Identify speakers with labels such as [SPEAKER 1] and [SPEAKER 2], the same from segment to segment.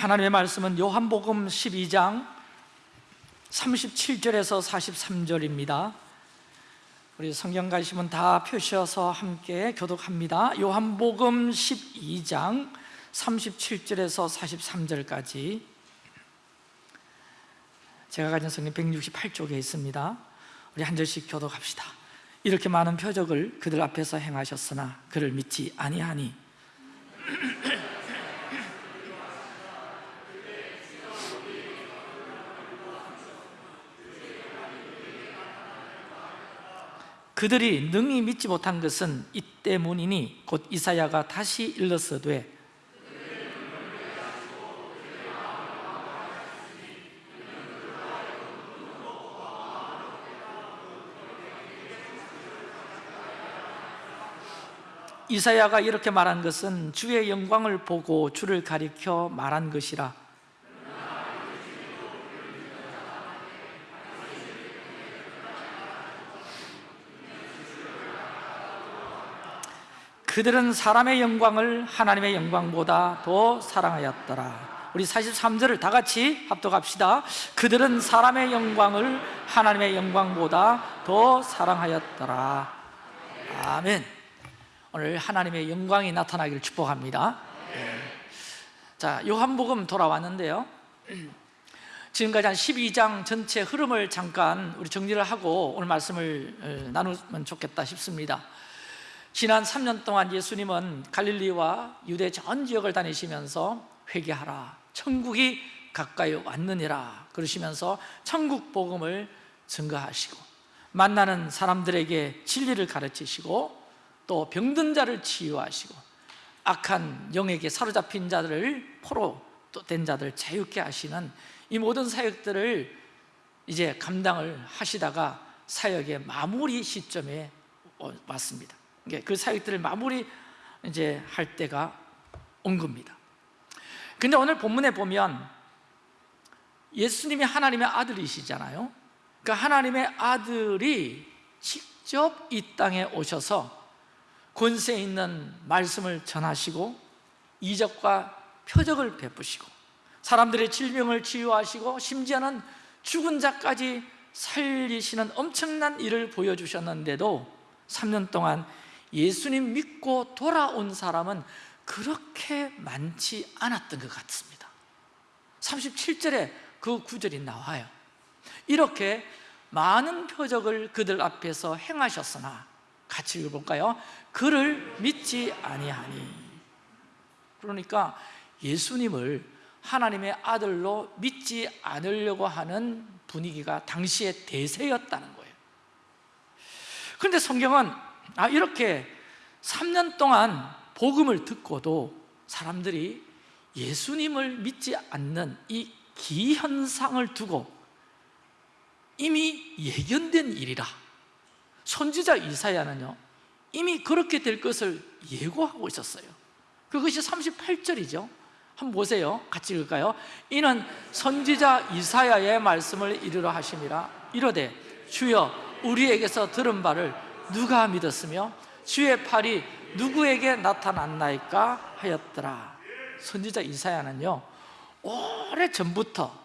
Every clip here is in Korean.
[SPEAKER 1] 하나님의 말씀은 요한복음 12장 37절에서 43절입니다. 우리 성경 가시면 다 표시어서 함께 교독합니다. 요한복음 12장 37절에서 43절까지. 제가 가진 성경 168쪽에 있습니다. 우리 한 절씩 교독합시다. 이렇게 많은 표적을 그들 앞에서 행하셨으나 그를 믿지 아니하니 그들이 능히 믿지 못한 것은 이 때문이니 곧 이사야가 다시 일렀으되 이사야가 이렇게 말한 것은 주의 영광을 보고 주를 가리켜 말한 것이라 그들은 사람의 영광을 하나님의 영광보다 더 사랑하였더라. 우리 43절을 다 같이 합독합시다. 그들은 사람의 영광을 하나님의 영광보다 더 사랑하였더라. 아멘. 오늘 하나님의 영광이 나타나기를 축복합니다. 자 요한복음 돌아왔는데요. 지금까지 한 12장 전체 흐름을 잠깐 우리 정리를 하고 오늘 말씀을 어, 나누면 좋겠다 싶습니다 지난 3년 동안 예수님은 갈릴리와 유대 전 지역을 다니시면서 회개하라. 천국이 가까이 왔느니라 그러시면서 천국 복음을 증거하시고 만나는 사람들에게 진리를 가르치시고 또 병든 자를 치유하시고 악한 영에게 사로잡힌 자들을 포로 된 자들을 자유케 하시는 이 모든 사역들을 이제 감당을 하시다가 사역의 마무리 시점에 왔습니다 그 사역들을 마무리 이제 할 때가 온 겁니다. 근데 오늘 본문에 보면 예수님이 하나님의 아들이시잖아요. 그 하나님의 아들이 직접 이 땅에 오셔서 권세 있는 말씀을 전하시고 이적과 표적을 베푸시고 사람들의 질병을 치유하시고 심지어는 죽은 자까지 살리시는 엄청난 일을 보여주셨는데도 3년 동안 예수님 믿고 돌아온 사람은 그렇게 많지 않았던 것 같습니다. 37절에 그 구절이 나와요. 이렇게 많은 표적을 그들 앞에서 행하셨으나 같이 읽어볼까요? 그를 믿지 아니하니. 그러니까 예수님을 하나님의 아들로 믿지 않으려고 하는 분위기가 당시의 대세였다는 거예요. 그런데 성경은 아 이렇게 3년 동안 복음을 듣고도 사람들이 예수님을 믿지 않는 이 기현상을 두고 이미 예견된 일이라. 선지자 이사야는요 이미 그렇게 될 것을 예고하고 있었어요. 그것이 38절이죠. 한번 보세요. 같이 읽을까요? 이는 선지자 이사야의 말씀을 이르러 하심이라 이러되 주여 우리에게서 들은 바를 누가 믿었으며 주의 팔이 누구에게 나타났나이까 하였더라. 선지자 이사야는요 오래 전부터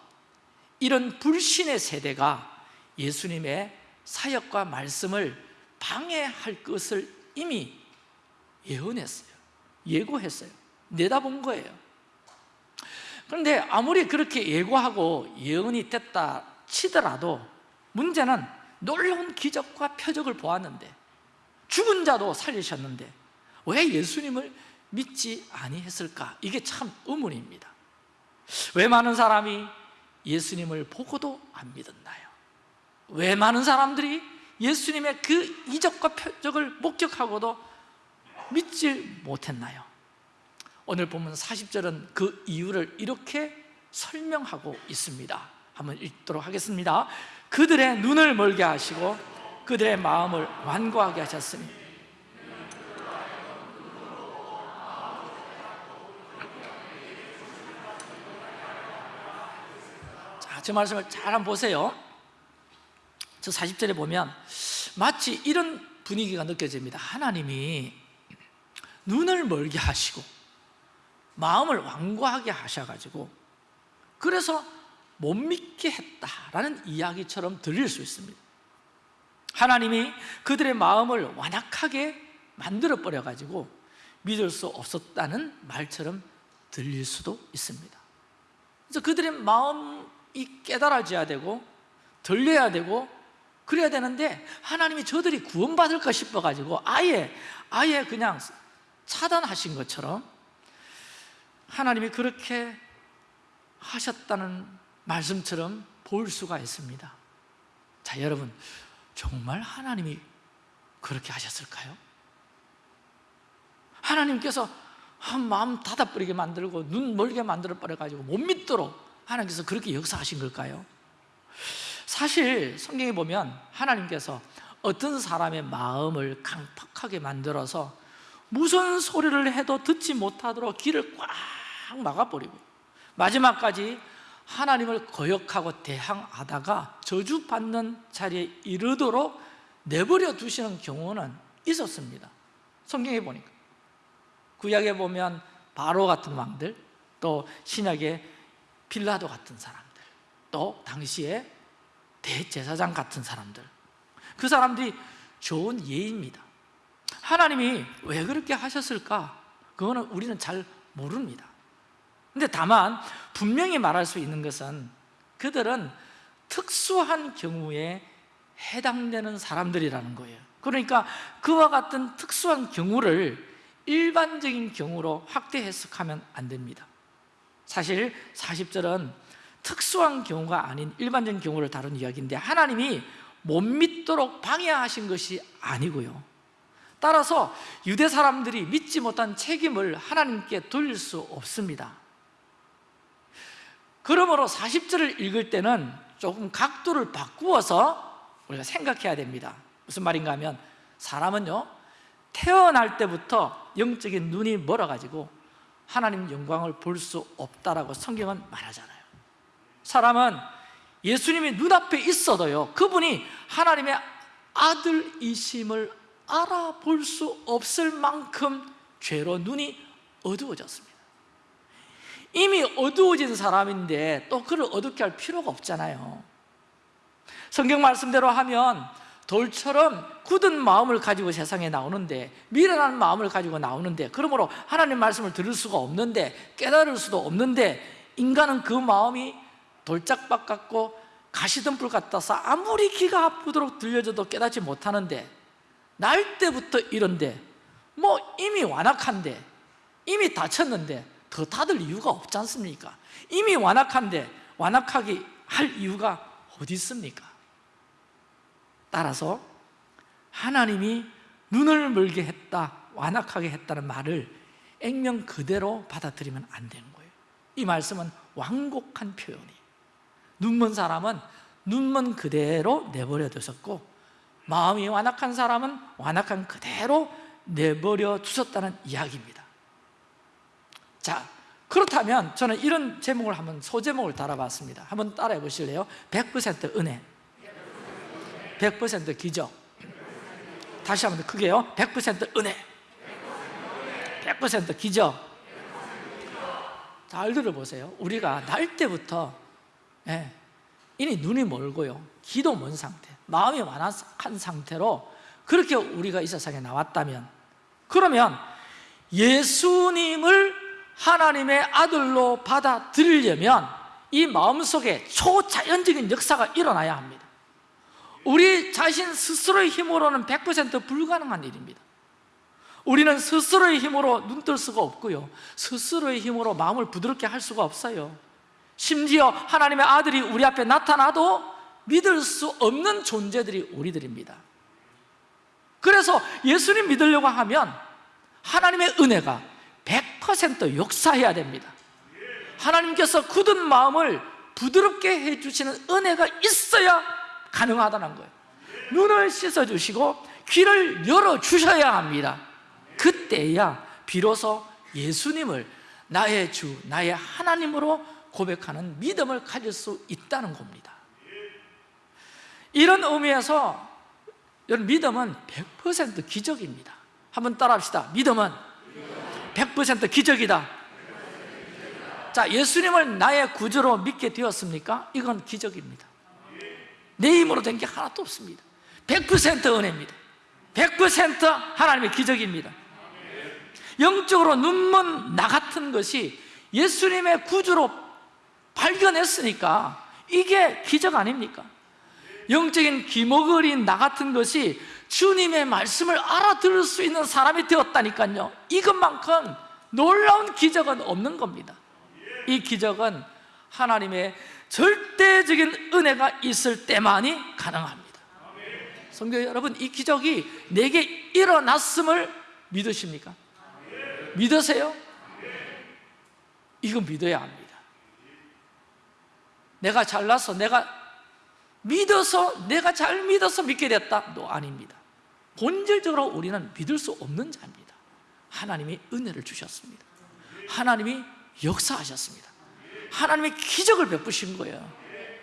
[SPEAKER 1] 이런 불신의 세대가 예수님의 사역과 말씀을 방해할 것을 이미 예언했어요. 예고했어요. 내다본 거예요. 그런데 아무리 그렇게 예고하고 예언이 됐다 치더라도 문제는 놀라운 기적과 표적을 보았는데 죽은 자도 살리셨는데 왜 예수님을 믿지 아니했을까? 이게 참 의문입니다 왜 많은 사람이 예수님을 보고도 안 믿었나요? 왜 많은 사람들이 예수님의 그 이적과 표적을 목격하고도 믿지 못했나요? 오늘 보면 40절은 그 이유를 이렇게 설명하고 있습니다 한번 읽도록 하겠습니다 그들의 눈을 멀게 하시고 그들의 마음을 완고하게 하셨으니 자, 저 말씀을 잘 한번 보세요. 저 40절에 보면 마치 이런 분위기가 느껴집니다. 하나님이 눈을 멀게 하시고 마음을 완고하게 하셔가지고 그래서 못 믿게 했다라는 이야기처럼 들릴 수 있습니다. 하나님이 그들의 마음을 완악하게 만들어 버려 가지고 믿을 수 없었다는 말처럼 들릴 수도 있습니다. 그래서 그들의 마음이 깨달아져야 되고 들려야 되고 그래야 되는데 하나님이 저들이 구원받을까 싶어가지고 아예 아예 그냥 차단하신 것처럼 하나님이 그렇게 하셨다는 말씀처럼 볼 수가 있습니다 자 여러분 정말 하나님이 그렇게 하셨을까요? 하나님께서 한 마음 닫아버리게 만들고 눈 멀게 만들어 버려가지고 못 믿도록 하나님께서 그렇게 역사하신 걸까요? 사실 성경에 보면 하나님께서 어떤 사람의 마음을 강팍하게 만들어서 무슨 소리를 해도 듣지 못하도록 길을 꽉 막아버리고 마지막까지 하나님을 거역하고 대항하다가 저주받는 자리에 이르도록 내버려 두시는 경우는 있었습니다. 성경에 보니까. 구약에 보면 바로 같은 왕들 또 신약에 빌라도 같은 사람들 또 당시에 대제사장 같은 사람들. 그 사람들이 좋은 예입니다. 하나님이 왜 그렇게 하셨을까? 그거는 우리는 잘 모릅니다 근데 다만 분명히 말할 수 있는 것은 그들은 특수한 경우에 해당되는 사람들이라는 거예요. 그러니까 그와 같은 특수한 경우를 일반적인 경우로 확대 해석하면 안 됩니다. 사실 40절은 특수한 경우가 아닌 일반적인 경우를 다룬 이야기인데 하나님이 못 믿도록 방해하신 것이 아니고요. 따라서 유대 사람들이 믿지 못한 책임을 하나님께 돌릴 수 없습니다 그러므로 40절을 읽을 때는 조금 각도를 바꾸어서 우리가 생각해야 됩니다. 무슨 말인가 하면 사람은요 태어날 때부터 영적인 눈이 멀어가지고 하나님 영광을 볼 수 없다라고 성경은 말하잖아요. 사람은 예수님이 눈앞에 있어도요 그분이 하나님의 아들이심을 알아볼 수 없을 만큼 죄로 눈이 어두워졌습니다 이미 어두워진 사람인데 또 그를 어둡게 할 필요가 없잖아요. 성경 말씀대로 하면 돌처럼 굳은 마음을 가지고 세상에 나오는데 미련한 마음을 가지고 나오는데 그러므로 하나님 말씀을 들을 수가 없는데 깨달을 수도 없는데 인간은 그 마음이 돌짝박 같고 가시덤불 같아서 아무리 귀가 아프도록 들려줘도 깨닫지 못하는데 날 때부터 이런데 뭐 이미 완악한데 이미 다쳤는데 더 닫을 이유가 없지 않습니까? 이미 완악한데 완악하게 할 이유가 어디 있습니까? 따라서 하나님이 눈을 멀게 했다 완악하게 했다는 말을 액면 그대로 받아들이면 안 되는 거예요 이 말씀은 완곡한 표현이에요 눈먼 사람은 눈먼 그대로 내버려 두셨고 마음이 완악한 사람은 완악한 그대로 내버려 두셨다는 이야기입니다 자 그렇다면 저는 이런 제목을 한번 소제목을 달아봤습니다. 한번 따라해 보실래요? 100% 은혜. 100% 기적. 다시 한번 더 크게요. 100% 은혜. 100% 기적. 잘 들어보세요. 우리가 날 때부터 예, 이미 눈이 멀고요. 기도 먼 상태 마음이 완악한 상태로 그렇게 우리가 이 세상에 나왔다면 그러면 예수님을 하나님의 아들로 받아들이려면 이 마음속에 초자연적인 역사가 일어나야 합니다. 우리 자신 스스로의 힘으로는 100% 불가능한 일입니다. 우리는 스스로의 힘으로 눈뜰 수가 없고요. 스스로의 힘으로 마음을 부드럽게 할 수가 없어요. 심지어 하나님의 아들이 우리 앞에 나타나도 믿을 수 없는 존재들이 우리들입니다. 그래서 예수님 믿으려고 하면 하나님의 은혜가 100% 역사해야 됩니다. 하나님께서 굳은 마음을 부드럽게 해주시는 은혜가 있어야 가능하다는 거예요. 눈을 씻어주시고 귀를 열어주셔야 합니다. 그때야 비로소 예수님을 나의 주, 나의 하나님으로 고백하는 믿음을 가질 수 있다는 겁니다. 이런 의미에서 여러분 믿음은 100% 기적입니다. 한번 따라 합시다. 믿음은 100% 기적이다. 자 예수님을 나의 구주로 믿게 되었습니까? 이건 기적입니다. 내 힘으로 된 게 하나도 없습니다. 100% 은혜입니다. 100% 하나님의 기적입니다. 영적으로 눈먼 나 같은 것이 예수님의 구주로 발견했으니까 이게 기적 아닙니까? 영적인 기목을인 나 같은 것이 주님의 말씀을 알아들을 수 있는 사람이 되었다니까요 이것만큼 놀라운 기적은 없는 겁니다 이 기적은 하나님의 절대적인 은혜가 있을 때만이 가능합니다 성도 여러분 이 기적이 내게 일어났음을 믿으십니까? 믿으세요? 이거 믿어야 합니다 내가 잘나서 내가 믿어서 내가 잘 믿어서 믿게 됐다? 너 아닙니다. 본질적으로 우리는 믿을 수 없는 자입니다. 하나님이 은혜를 주셨습니다. 하나님이 역사하셨습니다. 하나님이 기적을 베푸신 거예요.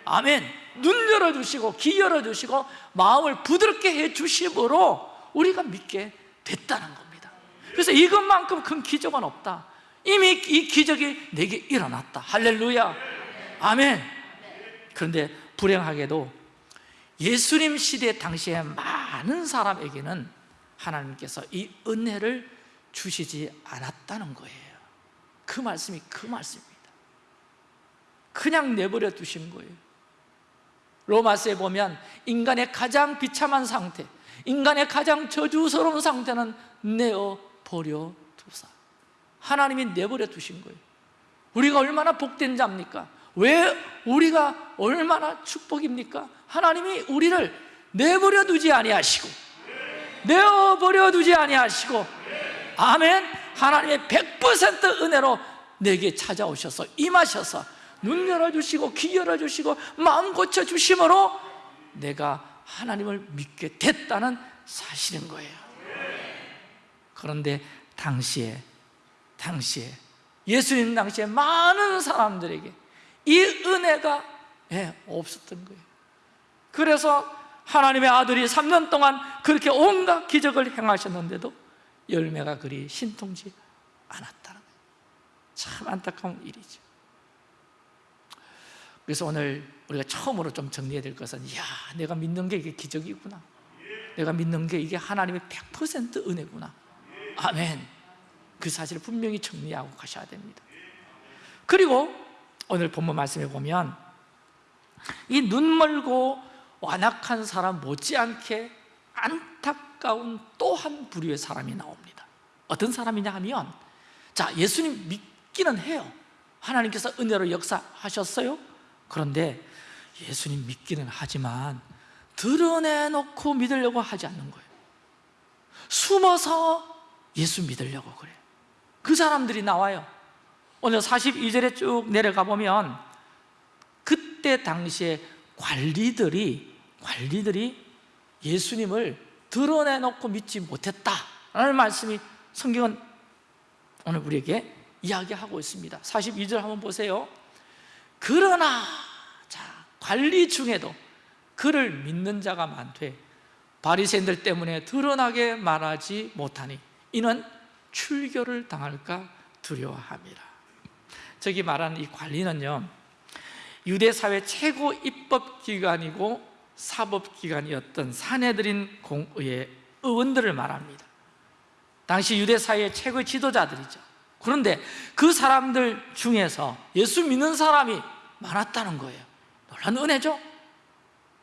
[SPEAKER 1] 아멘. 눈 열어주시고 귀 열어주시고 마음을 부드럽게 해주심으로 우리가 믿게 됐다는 겁니다. 그래서 이것만큼 큰 기적은 없다. 이미 이 기적이 내게 일어났다. 할렐루야. 아멘. 그런데 불행하게도 예수님 시대 당시에 많은 사람에게는 하나님께서 이 은혜를 주시지 않았다는 거예요. 그 말씀이 그 말씀입니다. 그냥 내버려 두신 거예요. 로마서에 보면 인간의 가장 비참한 상태 인간의 가장 저주스러운 상태는 내어버려 두사. 하나님이 내버려 두신 거예요. 우리가 얼마나 복된 자입니까? 왜 우리가 얼마나 축복입니까? 하나님이 우리를 내버려 두지 아니하시고 내어버려 두지 아니하시고 아멘 하나님의 100% 은혜로 내게 찾아오셔서 임하셔서 눈 열어주시고 귀 열어주시고 마음 고쳐주심으로 내가 하나님을 믿게 됐다는 사실인 거예요 그런데 당시에 당시에 예수님 당시에 많은 사람들에게 이 은혜가 예, 없었던 거예요. 그래서 하나님의 아들이 3년 동안 그렇게 온갖 기적을 행하셨는데도 열매가 그리 신통지 않았다는 참 안타까운 일이죠. 그래서 오늘 우리가 처음으로 좀 정리해야 될 것은 야 내가 믿는 게 이게 기적이구나. 내가 믿는 게 이게 하나님의 100% 은혜구나. 아멘. 그 사실을 분명히 정리하고 가셔야 됩니다. 그리고 오늘 본문 말씀에 보면 이 눈멀고 완악한 사람 못지않게 안타까운 또 한 부류의 사람이 나옵니다. 어떤 사람이냐 하면 자 예수님 믿기는 해요. 하나님께서 은혜로 역사하셨어요. 그런데 예수님 믿기는 하지만 드러내놓고 믿으려고 하지 않는 거예요. 숨어서 예수 믿으려고 그래요. 그 사람들이 나와요 오늘 42절에 쭉 내려가 보면 그때 당시에 관리들이 관리들이 예수님을 드러내놓고 믿지 못했다라는 말씀이 성경은 오늘 우리에게 이야기하고 있습니다. 42절 한번 보세요. 그러나 자 관리 중에도 그를 믿는 자가 많되 바리새인들 때문에 드러나게 말하지 못하니 이는 출교를 당할까 두려워함이라 저기 말하는 이 관리는요 유대 사회 최고 입법기관이고 사법기관이었던 사내들인 공의의 의원들을 말합니다. 당시 유대 사회의 최고의 지도자들이죠. 그런데 그 사람들 중에서 예수 믿는 사람이 많았다는 거예요. 놀란 은혜죠?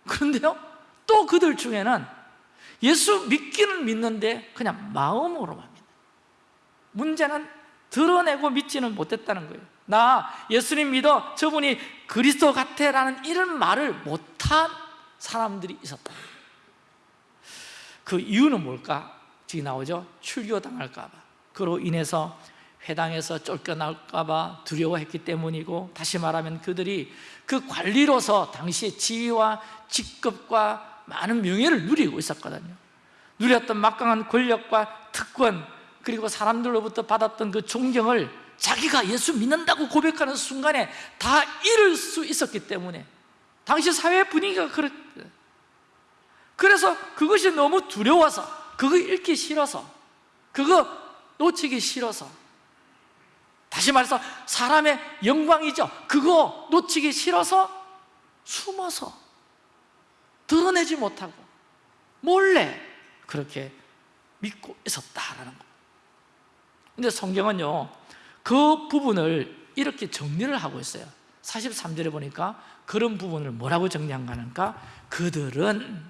[SPEAKER 1] 그런데요 또 그들 중에는 예수 믿기는 믿는데 그냥 마음으로만 믿는 문제는 드러내고 믿지는 못했다는 거예요. 나 예수님 믿어. 저분이 그리스도 같아 라는 이런 말을 못한 사람들이 있었다. 그 이유는 뭘까? 지금 나오죠? 출교당할까 봐. 그로 인해서 회당에서 쫓겨날까 봐 두려워했기 때문이고 다시 말하면 그들이 그 관리로서 당시의 지위와 직급과 많은 명예를 누리고 있었거든요. 누렸던 막강한 권력과 특권 그리고 사람들로부터 받았던 그 존경을 자기가 예수 믿는다고 고백하는 순간에 다 잃을 수 있었기 때문에 당시 사회 분위기가 그랬 그래서 그것이 너무 두려워서 그거 읽기 싫어서 그거 놓치기 싫어서 다시 말해서 사람의 영광이죠. 그거 놓치기 싫어서 숨어서 드러내지 못하고 몰래 그렇게 믿고 있었다라는 겁니다 근데 성경은요 그 부분을 이렇게 정리를 하고 있어요 43절에 보니까 그런 부분을 뭐라고 정리한가 하니까 그들은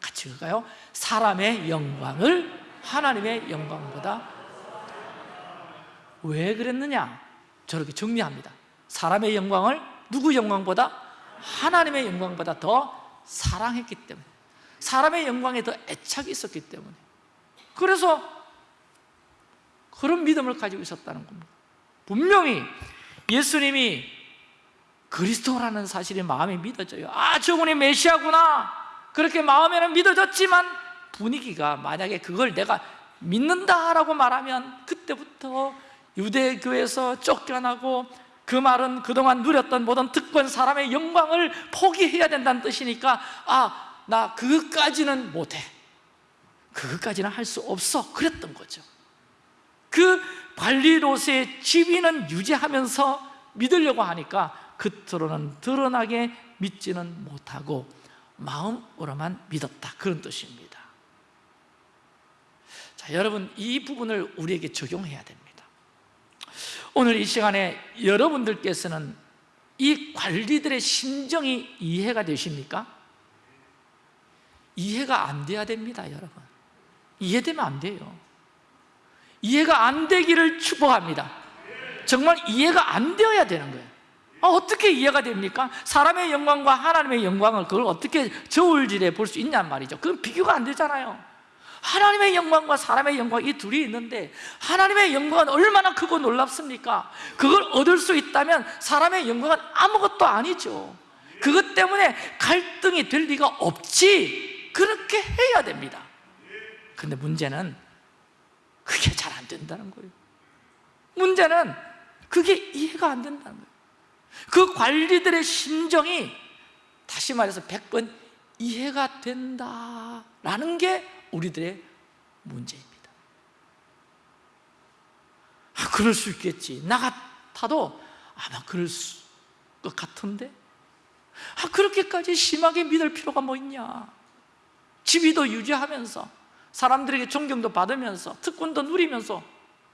[SPEAKER 1] 같이 읽을까요? 사람의 영광을 하나님의 영광보다 왜 그랬느냐? 저렇게 정리합니다 사람의 영광을 누구 영광보다? 하나님의 영광보다 더 사랑했기 때문에 사람의 영광에 더 애착이 있었기 때문에 그래서 그런 믿음을 가지고 있었다는 겁니다. 분명히 예수님이 그리스도라는 사실이 마음에 믿어져요. 아 저분이 메시아구나. 그렇게 마음에는 믿어졌지만 분위기가 만약에 그걸 내가 믿는다라고 말하면 그때부터 유대교에서 쫓겨나고 그 말은 그동안 누렸던 모든 특권 사람의 영광을 포기해야 된다는 뜻이니까 아 나 그것까지는 못해. 그것까지는 할 수 없어. 그랬던 거죠 그 관리로서의 지위는 유지하면서 믿으려고 하니까 겉으로는 드러나게 믿지는 못하고 마음으로만 믿었다. 그런 뜻입니다. 자 여러분 이 부분을 우리에게 적용해야 됩니다. 오늘 이 시간에 여러분들께서는 이 관리들의 심정이 이해가 되십니까? 이해가 안 돼야 됩니다 여러분. 이해되면 안 돼요 이해가 안 되기를 축복합니다. 정말 이해가 안 되어야 되는 거예요. 아, 어떻게 이해가 됩니까? 사람의 영광과 하나님의 영광을 그걸 어떻게 저울질해 볼 수 있냔 말이죠. 그건 비교가 안 되잖아요. 하나님의 영광과 사람의 영광 이 둘이 있는데 하나님의 영광은 얼마나 크고 놀랍습니까? 그걸 얻을 수 있다면 사람의 영광은 아무것도 아니죠. 그것 때문에 갈등이 될 리가 없지. 그렇게 해야 됩니다. 근데 문제는 그게 잘 안 된다는 거예요. 문제는 그게 이해가 안 된다는 거예요. 그 관리들의 심정이 다시 말해서 100번 이해가 된다라는 게 우리들의 문제입니다. 아, 그럴 수 있겠지. 나 같아도 아마 그럴 것 같은데? 아, 그렇게까지 심하게 믿을 필요가 뭐 있냐? 지위도 유지하면서 사람들에게 존경도 받으면서 특권도 누리면서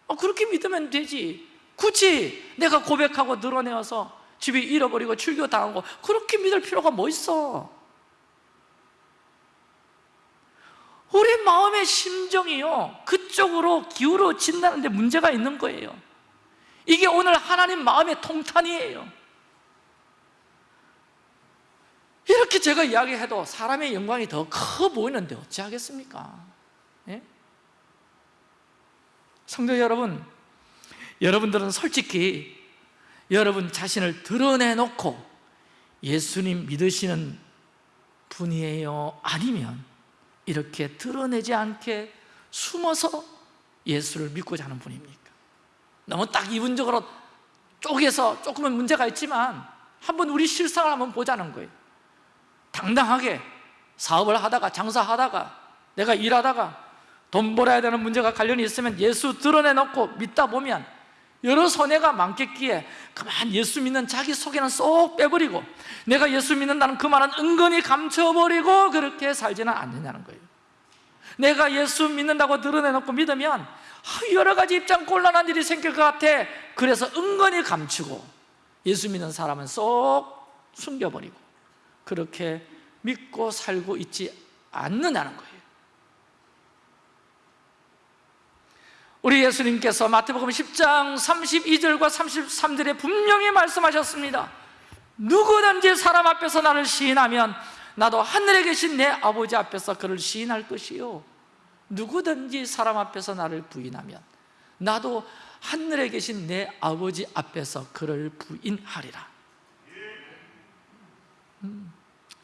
[SPEAKER 1] 어, 그렇게 믿으면 되지. 굳이 내가 고백하고 늘어내어서 집이 잃어버리고 출교당하고 그렇게 믿을 필요가 뭐 있어? 우리 마음의 심정이요 그쪽으로 기울어진다는 데 문제가 있는 거예요. 이게 오늘 하나님 마음의 통탄이에요. 이렇게 제가 이야기해도 사람의 영광이 더 커 보이는데 어찌하겠습니까? 예? 성도 여러분 여러분들은 솔직히 여러분 자신을 드러내놓고 예수님 믿으시는 분이에요? 아니면 이렇게 드러내지 않게 숨어서 예수를 믿고자 하는 분입니까? 너무 딱 이분적으로 쪼개서 조금은 문제가 있지만 한번 우리 실상을 한번 보자는 거예요 당당하게 사업을 하다가 장사하다가 내가 일하다가 돈 벌어야 되는 문제가 관련이 있으면 예수 드러내놓고 믿다 보면 여러 손해가 많겠기에 그만 예수 믿는 자기 속에는 쏙 빼버리고 내가 예수 믿는다는 그 말은 은근히 감춰버리고 그렇게 살지는 않느냐는 거예요. 내가 예수 믿는다고 드러내놓고 믿으면 여러 가지 입장 곤란한 일이 생길 것 같아. 그래서 은근히 감추고 예수 믿는 사람은 쏙 숨겨버리고 그렇게 믿고 살고 있지 않느냐는 거예요 우리 예수님께서 마태복음 10장 32절과 33절에 분명히 말씀하셨습니다 누구든지 사람 앞에서 나를 시인하면 나도 하늘에 계신 내 아버지 앞에서 그를 시인할 것이요 누구든지 사람 앞에서 나를 부인하면 나도 하늘에 계신 내 아버지 앞에서 그를 부인하리라 음.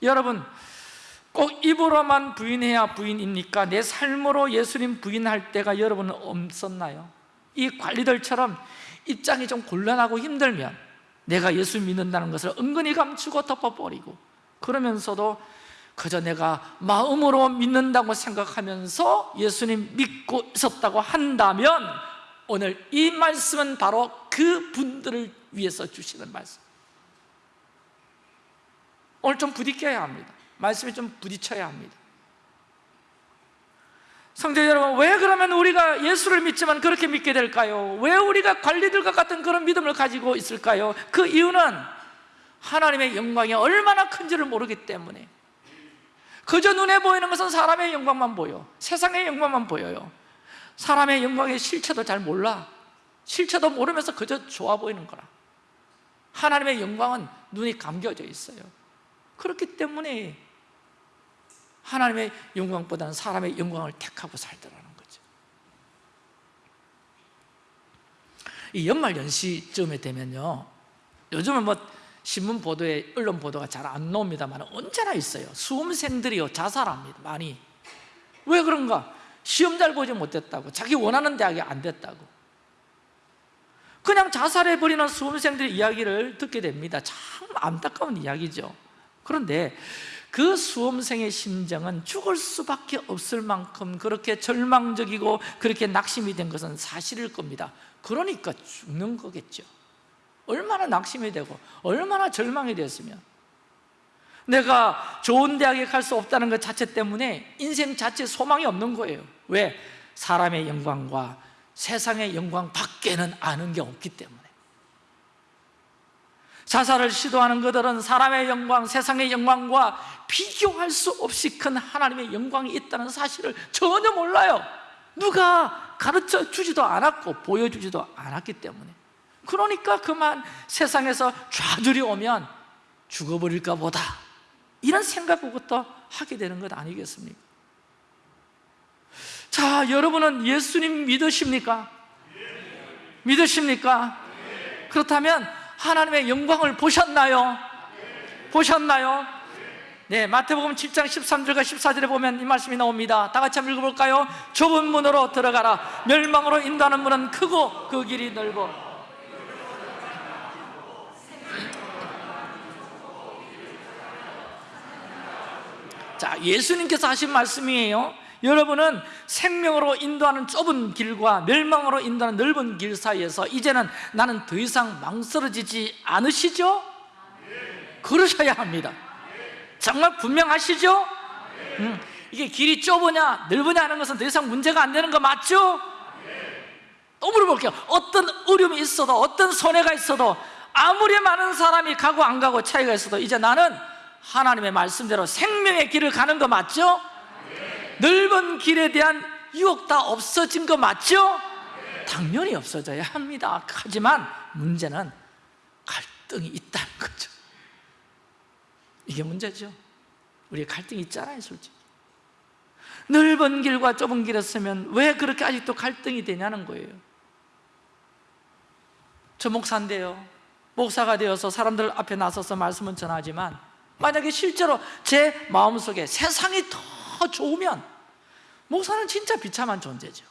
[SPEAKER 1] 여러분 꼭 입으로만 부인해야 부인입니까? 내 삶으로 예수님 부인할 때가 여러분은 없었나요? 이 관리들처럼 입장이 좀 곤란하고 힘들면 내가 예수 믿는다는 것을 은근히 감추고 덮어버리고 그러면서도 그저 내가 마음으로 믿는다고 생각하면서 예수님 믿고 있었다고 한다면 오늘 이 말씀은 바로 그 분들을 위해서 주시는 말씀 오늘 좀 부딪혀야 합니다 말씀에 좀 부딪혀야 합니다. 성도 여러분 왜 그러면 우리가 예수를 믿지만 그렇게 믿게 될까요? 왜 우리가 관리들과 같은 그런 믿음을 가지고 있을까요? 그 이유는 하나님의 영광이 얼마나 큰지를 모르기 때문에. 그저 눈에 보이는 것은 사람의 영광만 보여. 세상의 영광만 보여요. 사람의 영광의 실체도 잘 몰라. 실체도 모르면서 그저 좋아 보이는 거라. 하나님의 영광은 눈이 감겨져 있어요. 그렇기 때문에 하나님의 영광보다는 사람의 영광을 택하고 살더라는 거죠. 이 연말 연시쯤에 되면요 요즘은 뭐 신문 보도에 언론 보도가 잘 안 나옵니다만 언제나 있어요. 수험생들이요 자살합니다 많이. 왜 그런가? 시험 잘 보지 못했다고. 자기 원하는 대학이 안 됐다고. 그냥 자살해버리는 수험생들의 이야기를 듣게 됩니다. 참 안타까운 이야기죠. 그런데 그 수험생의 심정은 죽을 수밖에 없을 만큼 그렇게 절망적이고 그렇게 낙심이 된 것은 사실일 겁니다. 그러니까 죽는 거겠죠. 얼마나 낙심이 되고 얼마나 절망이 되었으면. 내가 좋은 대학에 갈 수 없다는 것 자체 때문에 인생 자체 소망이 없는 거예요. 왜? 사람의 영광과 세상의 영광 밖에는 아는 게 없기 때문에 자살을 시도하는 그들은 사람의 영광, 세상의 영광과 비교할 수 없이 큰 하나님의 영광이 있다는 사실을 전혀 몰라요 누가 가르쳐 주지도 않았고 보여주지도 않았기 때문에 그러니까 그만 세상에서 좌절이 오면 죽어버릴까 보다 이런 생각부터 하게 되는 것 아니겠습니까? 자, 여러분은 예수님 믿으십니까? 믿으십니까? 그렇다면 하나님의 영광을 보셨나요? 보셨나요? 네, 마태복음 7장 13절과 14절에 보면 이 말씀이 나옵니다 다 같이 한번 읽어볼까요? 좁은 문으로 들어가라 멸망으로 인도하는 문은 크고 그 길이 넓어 자, 예수님께서 하신 말씀이에요 여러분은 생명으로 인도하는 좁은 길과 멸망으로 인도하는 넓은 길 사이에서 이제는 나는 더 이상 망설여지지 않으시죠? 그러셔야 합니다 정말 분명하시죠? 음, 이게 길이 좁으냐 넓으냐 하는 것은 더 이상 문제가 안 되는 거 맞죠? 또 물어볼게요 어떤 어려움이 있어도 어떤 손해가 있어도 아무리 많은 사람이 가고 안 가고 차이가 있어도 이제 나는 하나님의 말씀대로 생명의 길을 가는 거 맞죠? 넓은 길에 대한 유혹 다 없어진 거 맞죠? 당연히 없어져야 합니다. 하지만 문제는 갈등이 있다는 거죠. 이게 문제죠. 우리 갈등이 있잖아요 솔직히. 넓은 길과 좁은 길이었으면 왜 그렇게 아직도 갈등이 되냐는 거예요. 저 목사인데요. 목사가 되어서 사람들 앞에 나서서 말씀은 전하지만 만약에 실제로 제 마음속에 세상이 더 좋으면 목사는 진짜 비참한 존재죠.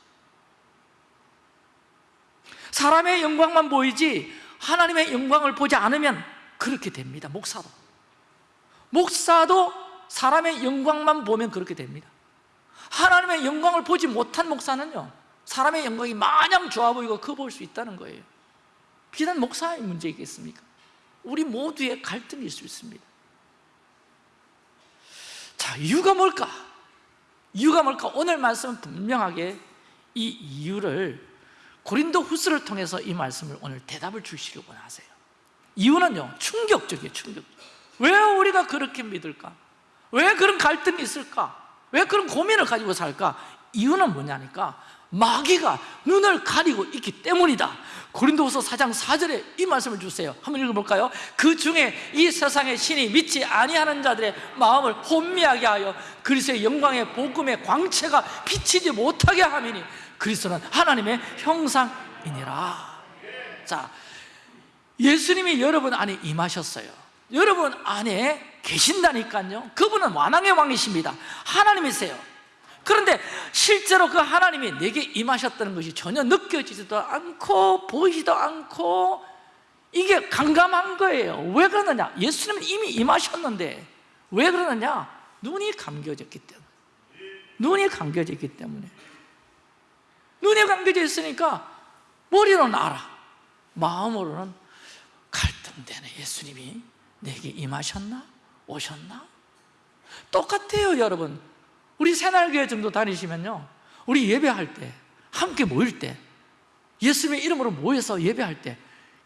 [SPEAKER 1] 사람의 영광만 보이지 하나님의 영광을 보지 않으면 그렇게 됩니다 목사도. 목사도 사람의 영광만 보면 그렇게 됩니다. 하나님의 영광을 보지 못한 목사는요 사람의 영광이 마냥 좋아 보이고 커 보일 수 있다는 거예요. 비단 목사의 문제이겠습니까? 우리 모두의 갈등일 수 있습니다. 자, 이유가 뭘까? 이유가 뭘까? 오늘 말씀은 분명하게 이 이유를 고린도 후스를 통해서 이 말씀을 오늘 대답을 주시려고 하세요 이유는요 충격적이에요 충격 왜 우리가 그렇게 믿을까? 왜 그런 갈등이 있을까? 왜 그런 고민을 가지고 살까? 이유는 뭐냐니까 마귀가 눈을 가리고 있기 때문이다. 고린도후서 4장 4절에 이 말씀을 주세요. 한번 읽어볼까요? 그 중에 이 세상의 신이 믿지 아니하는 자들의 마음을 혼미하게 하여 그리스도의 영광의 복음의 광채가 비치지 못하게 함이니 그리스도는 하나님의 형상이니라. 자, 예수님이 여러분 안에 임하셨어요. 여러분 안에 계신다니까요. 그분은 완왕의 왕이십니다. 하나님이세요 그런데 실제로 그 하나님이 내게 임하셨다는 것이 전혀 느껴지지도 않고 보이지도 않고 이게 강감한 거예요 왜 그러느냐? 예수님은 이미 임하셨는데 왜 그러느냐? 눈이 감겨졌기 때문에 눈이 감겨졌기 때문에 눈이 감겨져 있으니까 머리로는 알아 마음으로는 갈등되네 예수님이 내게 임하셨나? 오셨나? 똑같아요 여러분 우리 새날교회 정도 다니시면요. 우리 예배할 때 함께 모일 때 예수님의 이름으로 모여서 예배할 때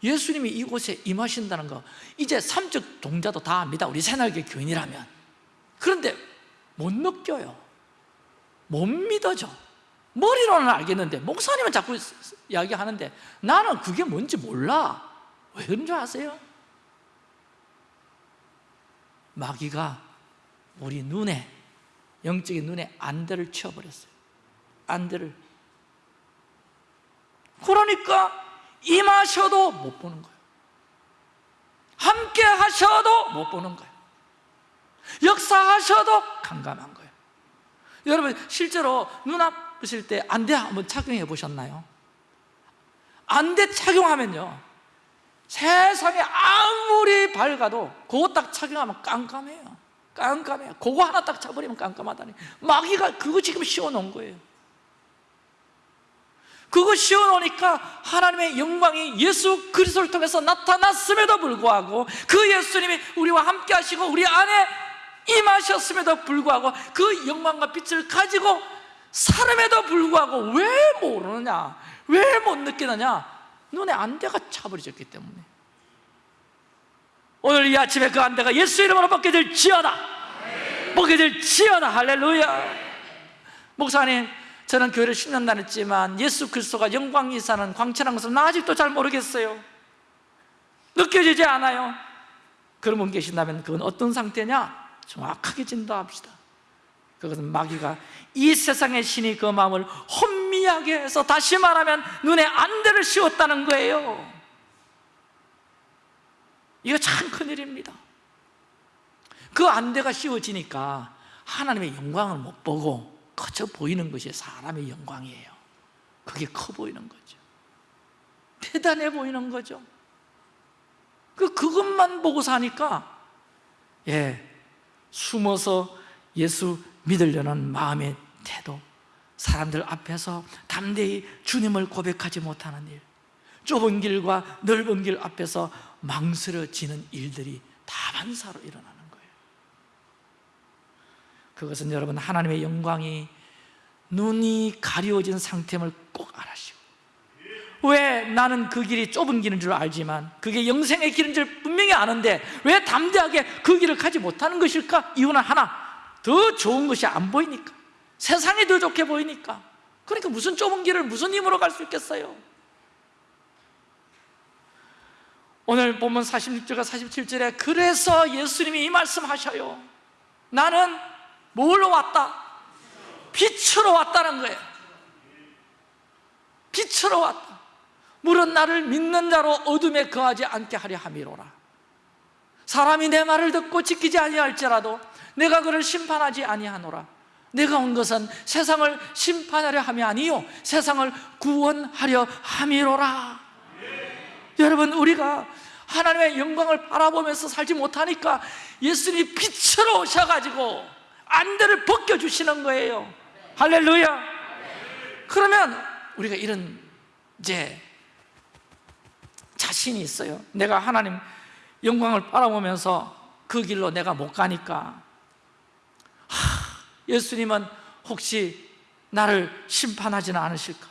[SPEAKER 1] 예수님이 이곳에 임하신다는 거 이제 삼적 동자도 다 압니다. 우리 새날교회 교인이라면. 그런데 못 느껴요. 못 믿어져. 머리로는 알겠는데 목사님은 자꾸 이야기하는데 나는 그게 뭔지 몰라. 왜 그런 줄 아세요? 마귀가 우리 눈에 영적인 눈에 안대를 치워버렸어요. 안대를. 그러니까 임하셔도 못 보는 거예요. 함께 하셔도 못 보는 거예요. 역사하셔도 감감한 거예요. 여러분 실제로 눈 아프실 때 안대 한번 착용해 보셨나요? 안대 착용하면요 세상에 아무리 밝아도 그거 딱 착용하면 깜깜해요 깜깜해요 그거 하나 딱 차버리면 깜깜하다니. 마귀가 그거 지금 씌워놓은 거예요. 그거 씌워놓으니까 하나님의 영광이 예수 그리스도를 통해서 나타났음에도 불구하고 그 예수님이 우리와 함께 하시고 우리 안에 임하셨음에도 불구하고 그 영광과 빛을 가지고 사람에도 불구하고 왜 모르느냐? 왜 못 느끼느냐? 눈에 안대가 차버려졌기 때문에 오늘 이 아침에 그 안대가 예수 이름으로 벗겨질 지어다. 벗겨질 지어다. 할렐루야. 목사님 저는 교회를 10년 다녔지만 예수 그리스도가 영광이 사는 광천한 것을 나 아직도 잘 모르겠어요. 느껴지지 않아요. 그런 분 계신다면 그건 어떤 상태냐? 정확하게 진도합시다. 그것은 마귀가 이 세상의 신이 그 마음을 혼미하게 해서 다시 말하면 눈에 안대를 씌웠다는 거예요 이거 참 큰일입니다. 그 안대가 씌워지니까 하나님의 영광을 못 보고 커져 보이는 것이 사람의 영광이에요. 그게 커 보이는 거죠. 대단해 보이는 거죠. 그 그것만 보고 사니까 예 숨어서 예수 믿으려는 마음의 태도 사람들 앞에서 담대히 주님을 고백하지 못하는 일 좁은 길과 넓은 길 앞에서 망설여지는 일들이 다반사로 일어나는 거예요 그것은 여러분 하나님의 영광이 눈이 가려워진 상태임을 꼭 알아시고 왜 나는 그 길이 좁은 길인 줄 알지만 그게 영생의 길인 줄 분명히 아는데 왜 담대하게 그 길을 가지 못하는 것일까? 이유는 하나 더 좋은 것이 안 보이니까 세상이 더 좋게 보이니까 그러니까 무슨 좁은 길을 무슨 힘으로 갈 수 있겠어요? 오늘 본문 46절과 47절에 그래서 예수님이 이 말씀 하셔요. 나는 뭘로 왔다? 빛으로 왔다는 거예요. 빛으로 왔다. 물은 나를 믿는 자로 어둠에 거하지 않게 하려 함이로라. 사람이 내 말을 듣고 지키지 아니할지라도 내가 그를 심판하지 아니하노라. 내가 온 것은 세상을 심판하려 함이 아니요. 세상을 구원하려 함이로라 여러분 우리가 하나님의 영광을 바라보면서 살지 못하니까 예수님이 빛으로 오셔가지고 안대를 벗겨주시는 거예요. 할렐루야. 그러면 우리가 이런 이제 자신이 있어요. 내가 하나님 영광을 바라보면서 그 길로 내가 못 가니까. 하, 예수님은 혹시 나를 심판하지는 않으실까?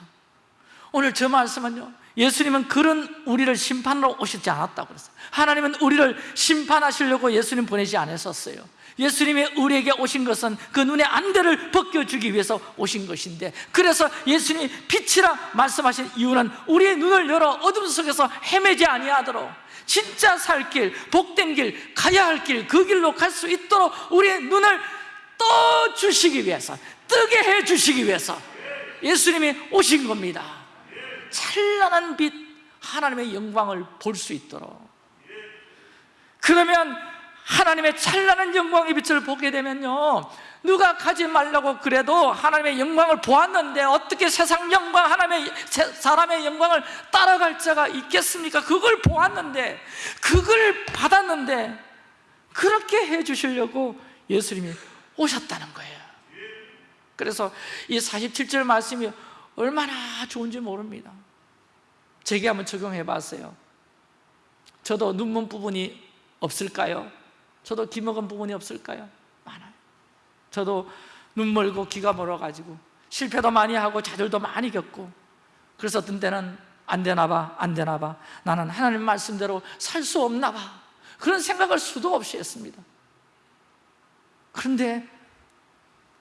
[SPEAKER 1] 오늘 저 말씀은요 예수님은 그런 우리를 심판으로 오시지 않았다고 그랬어요. 하나님은 우리를 심판하시려고 예수님 보내지 않으셨어요. 예수님이 우리에게 오신 것은 그 눈의 안대를 벗겨주기 위해서 오신 것인데 그래서 예수님이 빛이라 말씀하신 이유는 우리의 눈을 열어 어둠 속에서 헤매지 아니하도록 진짜 살 길, 복된 길, 가야 할 길, 그 길로 갈 수 있도록 우리의 눈을 떠 주시기 위해서 뜨게 해 주시기 위해서 예수님이 오신 겁니다 찬란한 빛 하나님의 영광을 볼 수 있도록. 그러면 하나님의 찬란한 영광의 빛을 보게 되면요. 누가 가지 말라고 그래도 하나님의 영광을 보았는데 어떻게 세상 영광, 하나님의 사람의 영광을 따라갈 자가 있겠습니까? 그걸 보았는데 그걸 받았는데 그렇게 해 주시려고 예수님이 오셨다는 거예요. 그래서 이 47절 말씀이 얼마나 좋은지 모릅니다. 제게 한번 적용해 봤어요. 저도 눈먼 부분이 없을까요? 저도 기 먹은 부분이 없을까요? 많아요. 저도 눈 멀고 귀가 멀어가지고 실패도 많이 하고 좌절도 많이 겪고 그래서 어떤 때는 안 되나 봐, 안 되나 봐. 나는 하나님 말씀대로 살 수 없나 봐. 그런 생각을 수도 없이 했습니다. 그런데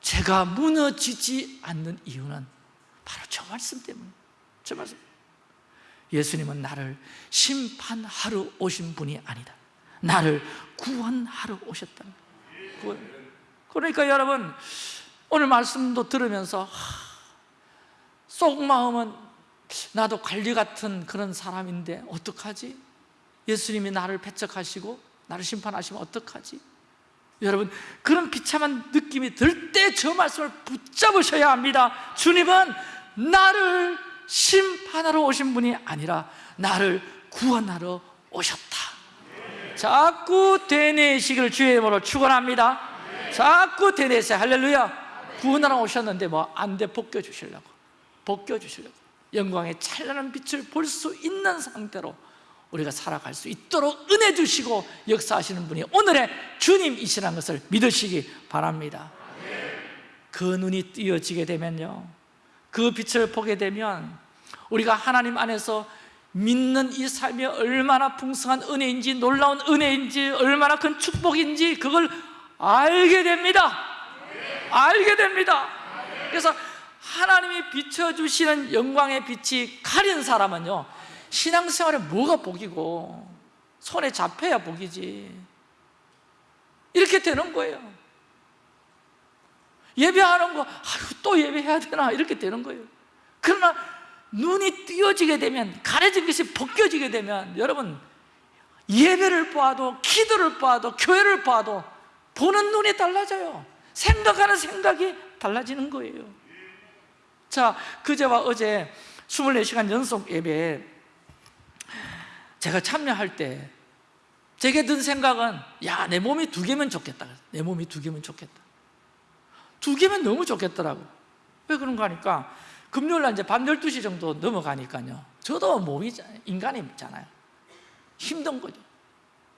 [SPEAKER 1] 제가 무너지지 않는 이유는 바로 저 말씀 때문에 저 말씀 예수님은 나를 심판하러 오신 분이 아니다 나를 구원하러 오셨다. 그러니까 여러분 오늘 말씀도 들으면서 속마음은 나도 관리 같은 그런 사람인데 어떡하지? 예수님이 나를 배척하시고 나를 심판하시면 어떡하지? 여러분 그런 비참한 느낌이 들 때 저 말씀을 붙잡으셔야 합니다 주님은 나를 심판하러 오신 분이 아니라 나를 구원하러 오셨다. 자꾸 되뇌시기를 주의 이름으로 축원합니다. 자꾸 되뇌세요 할렐루야. 구원하러 오셨는데 뭐 안 돼 벗겨 주시려고. 벗겨 주시려고. 영광의 찬란한 빛을 볼 수 있는 상태로 우리가 살아갈 수 있도록 은혜 주시고 역사하시는 분이 오늘의 주님이시라는 것을 믿으시기 바랍니다. 그 눈이 띄어지게 되면요 그 빛을 보게 되면 우리가 하나님 안에서 믿는 이 삶이 얼마나 풍성한 은혜인지 놀라운 은혜인지 얼마나 큰 축복인지 그걸 알게 됩니다. 알게 됩니다. 그래서 하나님이 비춰주시는 영광의 빛이 가린 사람은요 신앙생활에 뭐가 복이고 손에 잡혀야 복이지. 이렇게 되는 거예요 예배하는 거 아유 또 예배해야 되나? 이렇게 되는 거예요. 그러나 눈이 띄어지게 되면 가려진 것이 벗겨지게 되면 여러분 예배를 봐도 기도를 봐도 교회를 봐도 보는 눈이 달라져요. 생각하는 생각이 달라지는 거예요. 자 그제와 어제 24시간 연속 예배에 제가 참여할 때 제게 든 생각은 야 내 몸이 두 개면 좋겠다. 내 몸이 두 개면 좋겠다 두 개면 너무 좋겠더라고. 왜 그런가 하니까 금요일 날 이제 밤 12시 정도 넘어가니까요. 저도 몸이 인간이잖아요. 힘든 거죠.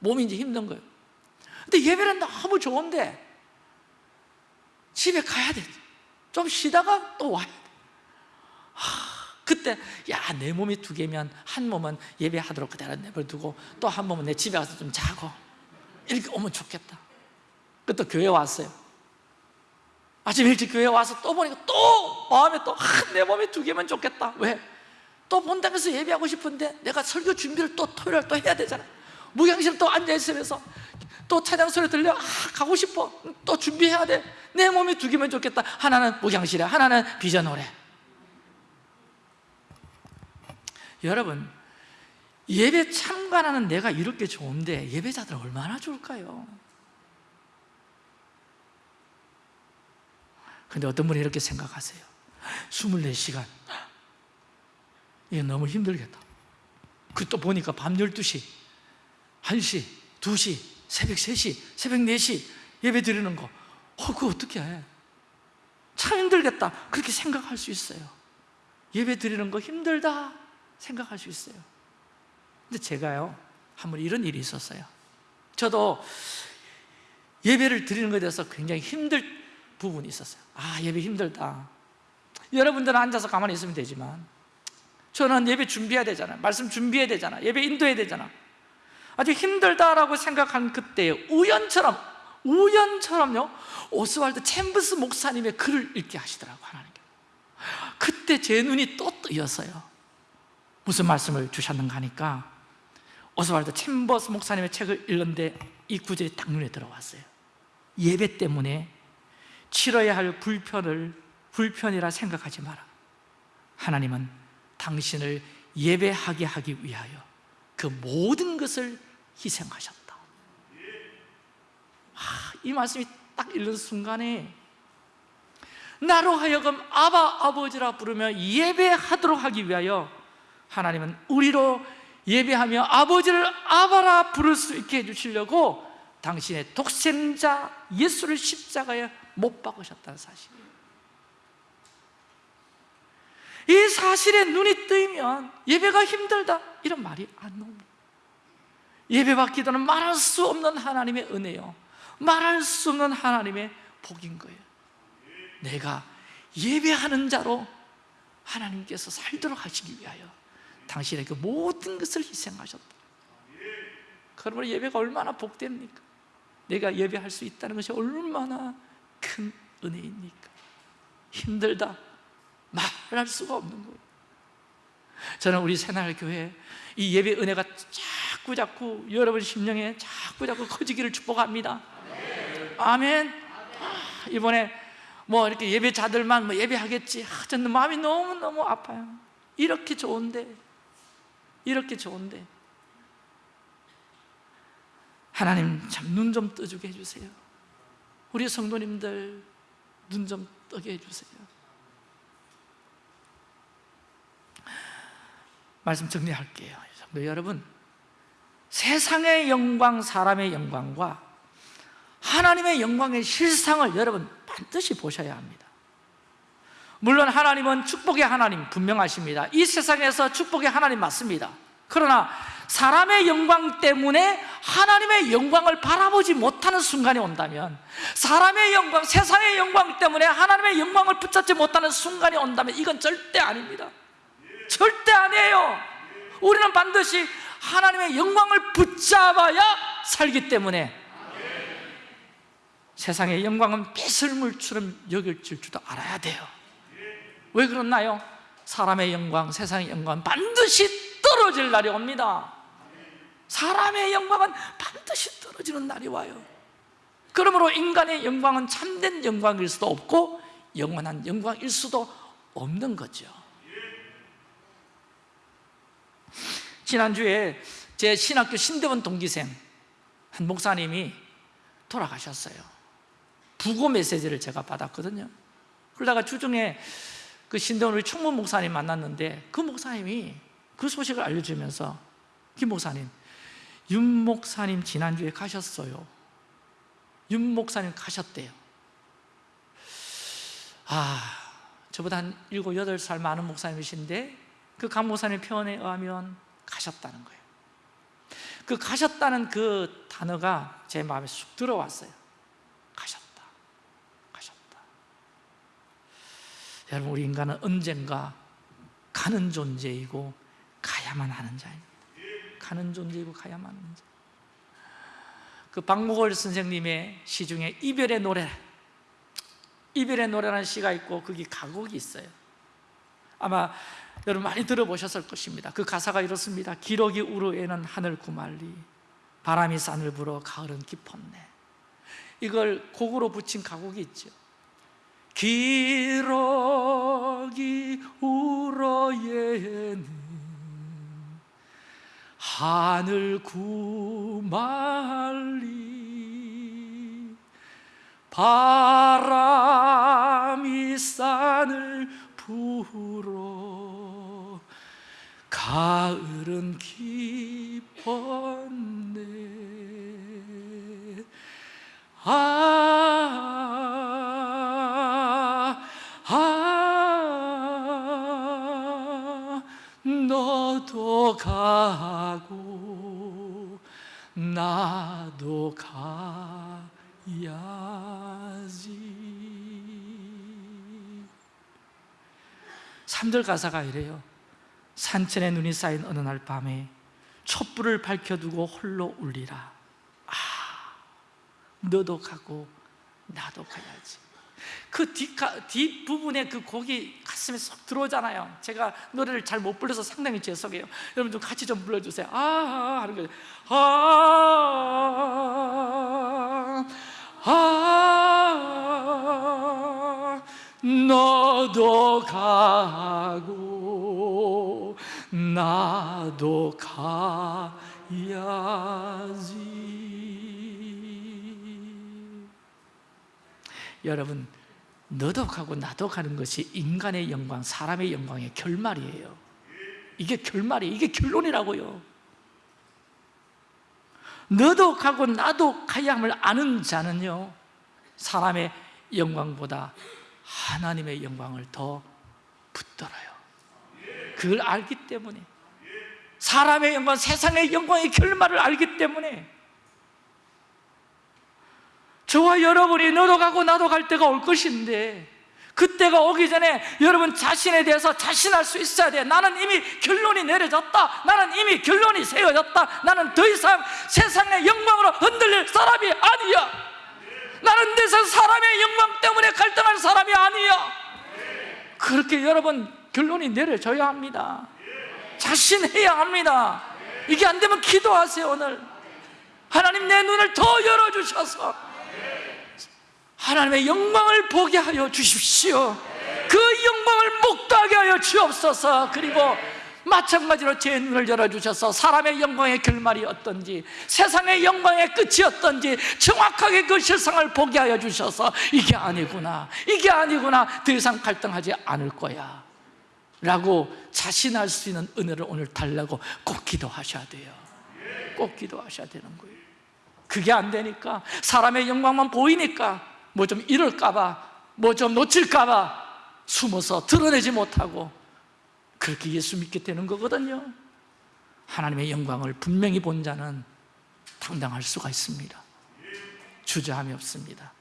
[SPEAKER 1] 몸이 이제 힘든 거예요. 근데 예배는 너무 좋은데 집에 가야 돼 좀 쉬다가 또 와야 돼. 하, 그때 야 내 몸이 두 개면 한 몸은 예배하도록 그대로 내버려두고 또 한 몸은 내 집에 가서 좀 자고. 이렇게 오면 좋겠다. 그또 교회 왔어요 아침 일찍 교회 와서 또 보니까 또 마음에 또내 아, 몸이 두 개면 좋겠다. 왜? 또 본당에서 예배하고 싶은데 내가 설교 준비를 또 토요일 또 해야 되잖아. 무경실 또 앉아있으면서 또 찬양 소리 들려 아 가고 싶어. 또 준비해야 돼내 몸이 두 개면 좋겠다. 하나는 무경실에 하나는 비전홀에 여러분 예배 참관하는 내가 이렇게 좋은데 예배자들 얼마나 좋을까요? 근데 어떤 분이 이렇게 생각하세요? 24시간. 이게 너무 힘들겠다. 그 또 보니까 밤 12시 1시, 2시, 새벽 3시, 새벽 4시 예배 드리는 거. 어, 그거 어떻게 해? 참 힘들겠다. 그렇게 생각할 수 있어요. 예배 드리는 거 힘들다 생각할 수 있어요. 근데 제가요 한 번 이런 일이 있었어요. 저도 예배를 드리는 것에 대해서 굉장히 힘들 부분이 있었어요. 아 예배 힘들다. 여러분들은 앉아서 가만히 있으면 되지만 저는 예배 준비해야 되잖아요. 말씀 준비해야 되잖아 예배 인도해야 되잖아 아주 힘들다라고 생각한 그때 우연처럼 우연처럼요 오스왈드 챔버스 목사님의 글을 읽게 하시더라고 하나님께. 그때 제 눈이 또 뜨였어요. 무슨 말씀을 주셨는가 하니까 오스왈드 챔버스 목사님의 책을 읽는데 이 구절이 딱 눈에 들어왔어요. 예배 때문에 치러야 할 불편을 불편이라 생각하지 마라. 하나님은 당신을 예배하게 하기 위하여 그 모든 것을 희생하셨다. 아, 이 말씀이 딱 읽는 순간에 나로 하여금 아바 아버지라 부르며 예배하도록 하기 위하여 하나님은 우리로 예배하며 아버지를 아바라 부를 수 있게 해주시려고 당신의 독생자 예수를 십자가에 못 박으셨다는 사실이에요. 이 사실에 눈이 뜨이면 예배가 힘들다 이런 말이 안 나옵니다. 예배와 기도는 말할 수 없는 하나님의 은혜요. 말할 수 없는 하나님의 복인 거예요. 내가 예배하는 자로 하나님께서 살도록 하시기 위하여 당신에게 모든 것을 희생하셨다. 그러므로 예배가 얼마나 복됩니까? 내가 예배할 수 있다는 것이 얼마나 큰 은혜입니까? 힘들다. 말할 수가 없는 거예요. 저는 우리 새날교회 이 예배 은혜가 자꾸 자꾸 여러분 심령에 자꾸 자꾸 커지기를 축복합니다. 아멘. 아, 이번에 뭐 이렇게 예배자들만 뭐 예배하겠지. 아, 저는 마음이 너무너무 아파요. 이렇게 좋은데 이렇게 좋은데. 하나님 참 눈 좀 떠주게 해주세요 우리 성도님들 눈 좀 뜨게 해주세요. 말씀 정리할게요. 성도 여러분. 세상의 영광, 사람의 영광과 하나님의 영광의 실상을 여러분 반드시 보셔야 합니다. 물론 하나님은 축복의 하나님 분명하십니다. 이 세상에서 축복의 하나님 맞습니다. 그러나 사람의 영광 때문에 하나님의 영광을 바라보지 못하는 순간이 온다면 사람의 영광, 세상의 영광 때문에 하나님의 영광을 붙잡지 못하는 순간이 온다면 이건 절대 아닙니다. 절대 아니에요. 우리는 반드시 하나님의 영광을 붙잡아야 살기 때문에 세상의 영광은 빗을물처럼 여길 줄도 알아야 돼요. 왜 그렇나요? 사람의 영광, 세상의 영광은 반드시 떨어질 날이 옵니다 사람의 영광은 반드시 떨어지는 날이 와요. 그러므로 인간의 영광은 참된 영광일 수도 없고 영원한 영광일 수도 없는 거죠. 지난주에 제 신학교 신대원 동기생 한 목사님이 돌아가셨어요. 부고 메시지를 제가 받았거든요. 그러다가 주중에 그 신대원 우리 총무 목사님 만났는데 그 목사님이 그 소식을 알려주면서 김 목사님 윤 목사님 지난주에 가셨어요. 윤 목사님 가셨대요. 아 저보다 한 7, 8살 많은 목사님이신데 그 강 목사님 표현에 의하면 가셨다는 거예요. 그 가셨다는 그 단어가 제 마음에 쑥 들어왔어요. 가셨다 가셨다. 여러분 우리 인간은 언젠가 가는 존재이고 가야만 하는 자입니다 가는 존재이고 가야만 하는 자. 그 박목월 선생님의 시 중에 이별의 노래 이별의 노래라는 시가 있고 거기 가곡이 있어요. 아마 여러분 많이 들어보셨을 것입니다. 그 가사가 이렇습니다. 기러기 우르에는 하늘 구말리 바람이 산을 불어 가을은 깊었네. 이걸 곡으로 붙인 가곡이 있죠. 기러기 우러에는 하늘 구말리 바람이 산을 불어 가을은 깊었네. 아, 나도 가야지. 3절 가사가 이래요. 산천에 눈이 쌓인 어느 날 밤에 촛불을 밝혀두고 홀로 울리라. 아, 너도 가고 나도 가야지 그 뒷부분에 그 곡이 가슴에 쏙 들어오잖아요. 제가 노래를 잘 못 불러서 상당히 죄송해요. 여러분 좀 같이 좀 불러주세요. 아, 아 하는 거죠 아, 아, 너도 가고 나도 가야지 여러분 너도 가고 나도 가는 것이 인간의 영광, 사람의 영광의 결말이에요. 이게 결말이에요 이게 결론이라고요. 너도 가고 나도 가야 함을 아는 자는요 사람의 영광보다 하나님의 영광을 더 붙들어요. 그걸 알기 때문에 사람의 영광, 세상의 영광의 결말을 알기 때문에 저와 여러분이 너도 가고 나도 갈 때가 올 것인데 그때가 오기 전에 여러분 자신에 대해서 자신할 수 있어야 돼. 나는 이미 결론이 내려졌다. 나는 이미 결론이 세워졌다. 나는 더 이상 세상의 영광으로 흔들릴 사람이 아니야. 나는 더 이상 사람의 영광 때문에 갈등할 사람이 아니야. 그렇게 여러분 결론이 내려져야 합니다. 자신해야 합니다. 이게 안 되면 기도하세요 오늘. 하나님 내 눈을 더 열어주셔서 하나님의 영광을 보게 하여 주십시오. 그 영광을 목도하게 하여 주옵소서. 그리고 마찬가지로 제 눈을 열어주셔서 사람의 영광의 결말이 어떤지 세상의 영광의 끝이 어떤지 정확하게 그 실상을 보게 하여 주셔서 이게 아니구나 이게 아니구나 더 이상 갈등하지 않을 거야 라고 자신할 수 있는 은혜를 오늘 달라고 꼭 기도하셔야 돼요. 꼭 기도하셔야 되는 거예요. 그게 안 되니까 사람의 영광만 보이니까 뭐 좀 잃을까봐 뭐 좀 놓칠까봐 숨어서 드러내지 못하고 그렇게 예수 믿게 되는 거거든요. 하나님의 영광을 분명히 본 자는 당당할 수가 있습니다. 주저함이 없습니다.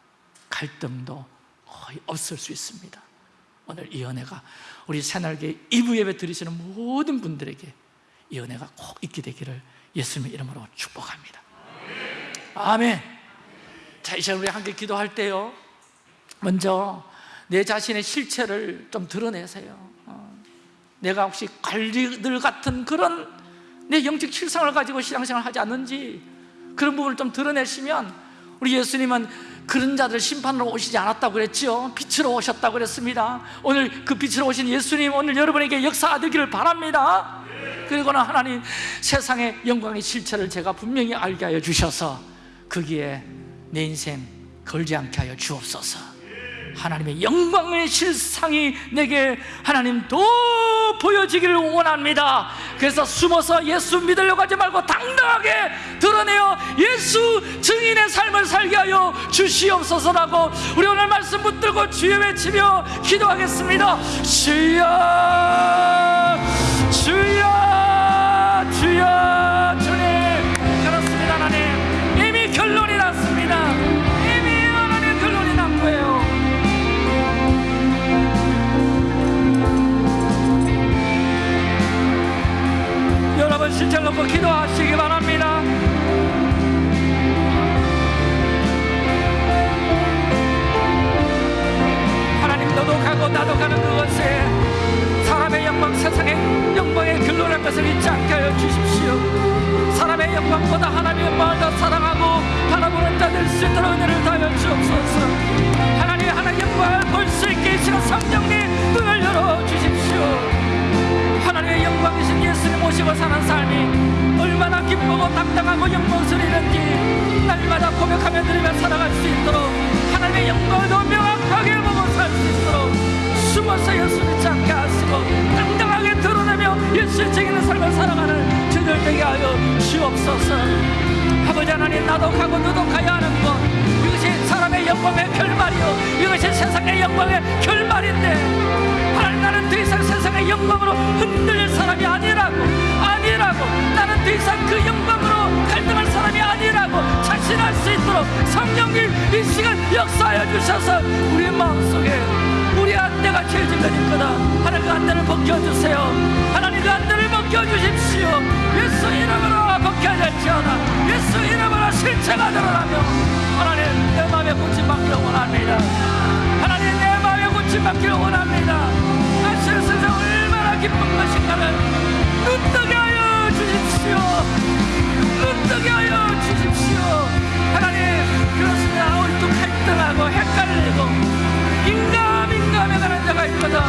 [SPEAKER 1] 갈등도 거의 없을 수 있습니다. 오늘 이 은혜가 우리 새날개 2부 예배 드리시는 모든 분들에게 이 은혜가 꼭 있게 되기를 예수님의 이름으로 축복합니다. 아멘 자, 이 시간 우리 함께 기도할 때요. 먼저 내 자신의 실체를 좀 드러내세요. 어, 내가 혹시 관리들 같은 그런 내 영적 실상을 가지고 신앙생활 하지 않는지 그런 부분을 좀 드러내시면 우리 예수님은 그런 자들 심판으로 오시지 않았다고 그랬죠 빛으로 오셨다고 그랬습니다. 오늘 그 빛으로 오신 예수님 오늘 여러분에게 역사되기를 바랍니다. 그리고는 하나님 세상의 영광의 실체를 제가 분명히 알게 하여 주셔서 거기에 내 인생 걸지 않게 하여 주옵소서. 하나님의 영광의 실상이 내게 하나님 더 보여지기를 원합니다. 그래서 숨어서 예수 믿으려고 하지 말고 당당하게 드러내어 예수 증인의 삶을 살게 하여 주시옵소서라고 우리 오늘 말씀 붙들고 주여 외치며 기도하겠습니다. 주여 주여 주여 실체를 놓고 기도하시기 바랍니다. 하나님 너도 가고 나도 가는 그것에 사람의 영광 세상의 영광에 결론할 것을 잊지 않게 하여 주십시오. 사람의 영광보다 하나님의 영광을 더 사랑하고 바라보는 자될수 있도록 은혜를 다하여 주옵소서. 하나님 하나님의 영광을 볼 수 있게 이 시간 성령님 눈을 열어 주십시오 하나님의 영광이신 예수님 모시고 사는 삶이 얼마나 기쁘고 당당하고 영광스러운지 날마다 고백하며 드리며 살아갈 수 있도록 하나님의 영광을 더 명확하게 보고 살 수 있도록 숨어서 예수 믿지 않게 하시고 당당하게 드러내며 예수의 책임있는 삶을 살아가는 저들 되게 하여 주옵소서. 아버지 하나님 너도 가야 하는 것. 이것이 사람의 영광의 결말이요. 이것이 세상의 영광의 결말인데 하 나는 더 이상 세상의 영광으로 흔들릴 사람이 아니라고 아니라고. 나는 더 이상 그 영광으로 갈등할 사람이 아니라고 자신할 수 있도록 성령님 이 시간 역사하여 주셔서 우리 마음속에 우리 안대가 찔러질 거다. 하나님 그 안대를 벗겨주세요. 하나님 그 안대를 벗겨주십시오. 예수 이름으로 벗겨질지어다. 예수 이름으로 실체가 드러나며 하나님 내 마음에 고침받기를 원합니다. 하나님 내 마음에 원합니다 아시는 세상 얼마나 기쁜 것인가를 눈뜨게 하여 주십시오. 눈뜨게 하여 주십시오. 하나님 그렇습니다. 오늘도 갈등하고 헷갈리고 인감 인감에 가는 자가 있거든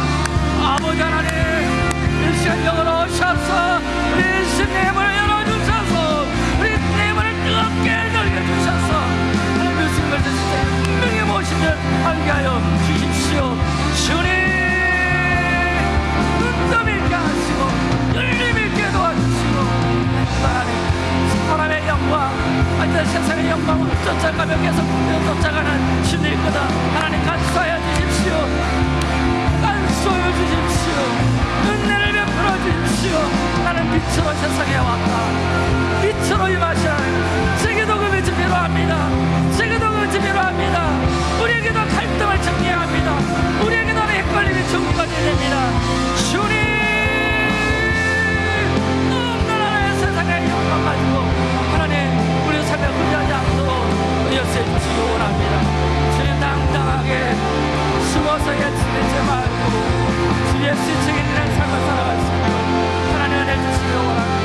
[SPEAKER 1] 아버지 하나님 이 시간 영으로 오셔서 우리 신님을 열어주셔서 우리 님을 뜨겁게 열려주셔서 하나님 무슨 것을 분명히 모시는 알게 하여 주십시오. 주님 하시고 열림 있게 도와주시고 하나님 사람의 영광 하여튼 세상의 영광을 쫓아가며 계속 쫓아가는 신이 있거든 하나님 간수하여 주십시오. 간수하여 주십시오. 은혜를 풀어 주십시오. 나는 빛으로 세상에 왔다. 빛으로 임하시라. 세계도 금이 준비로 합니다. 세계도 금이 준비로 합니다. 우리에게도 갈등을 정리합니다. 우리에게도 헷갈림이 정리가 됩니다. 주님 가지고 하나님 우리 삶에 흔하지 않도록 열쇠 주시기 원합니다. 주님 당당하게 숨어서 예치되지 말고 주의 시청에 있는 삶을 살아갈 수 있도록 하나님 은혜 주시기 원합니다.